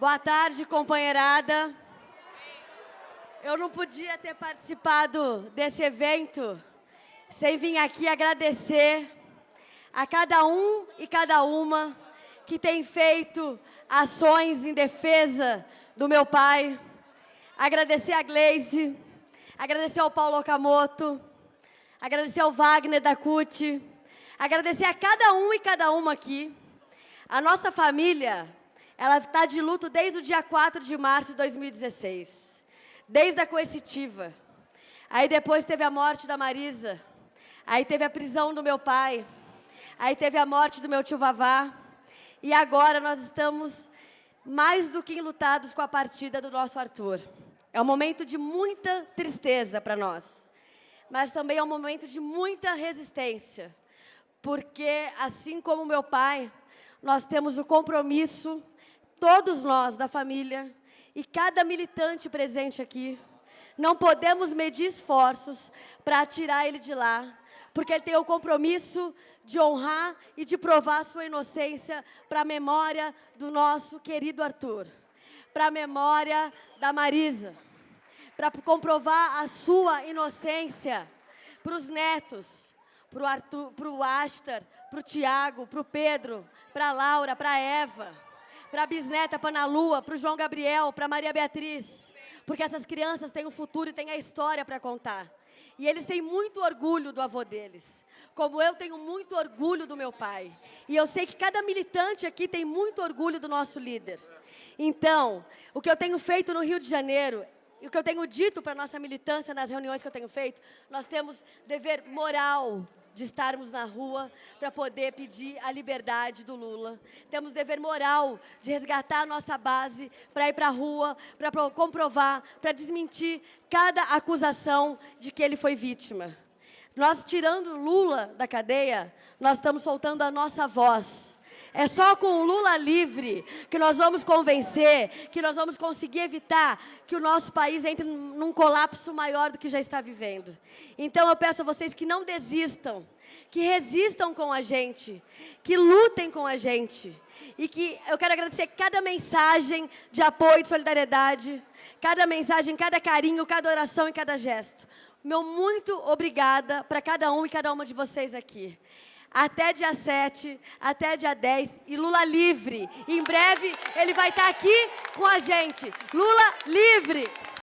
Boa tarde, companheirada. Eu não podia ter participado desse evento sem vir aqui agradecer a cada um e cada uma que tem feito ações em defesa do meu pai. Agradecer a Gleise, agradecer ao Paulo Okamoto, agradecer ao Wagner da CUT, agradecer a cada um e cada uma aqui. A nossa família, ela está de luto desde o dia 4 de março de 2016, desde a coercitiva. Aí depois teve a morte da Marisa, aí teve a prisão do meu pai, aí teve a morte do meu tio Vavá, e agora nós estamos mais do que enlutados com a partida do nosso Arthur. É um momento de muita tristeza para nós, mas também é um momento de muita resistência, porque, assim como meu pai, nós temos o compromisso, todos nós da família, e cada militante presente aqui, não podemos medir esforços para tirar ele de lá, porque ele tem o compromisso de honrar e de provar sua inocência para a memória do nosso querido Arthur, para a memória da Marisa, para comprovar a sua inocência para os netos, para o Aster, para o Tiago, para o Pedro, para a Laura, para a Eva, para a bisneta, para Lua, para o João Gabriel, para Maria Beatriz, porque essas crianças têm o futuro e têm a história para contar. E eles têm muito orgulho do avô deles. Como eu tenho muito orgulho do meu pai. E eu sei que cada militante aqui tem muito orgulho do nosso líder. Então, o que eu tenho feito no Rio de Janeiro e o que eu tenho dito para a nossa militância nas reuniões que eu tenho feito, nós temos dever moral de estarmos na rua para poder pedir a liberdade do Lula. Temos dever moral de resgatar a nossa base para ir para a rua, para comprovar, para desmentir cada acusação de que ele foi vítima. Nós, tirando Lula da cadeia, nós estamos soltando a nossa voz. É só com o Lula livre que nós vamos convencer, que nós vamos conseguir evitar que o nosso país entre num colapso maior do que já está vivendo. Então eu peço a vocês que não desistam, que resistam com a gente, que lutem com a gente. E que eu quero agradecer cada mensagem de apoio e de solidariedade, cada mensagem, cada carinho, cada oração e cada gesto. Meu muito obrigada para cada um e cada uma de vocês aqui até dia 7, até dia 10, e Lula livre. Em breve ele vai estar aqui com a gente. Lula livre!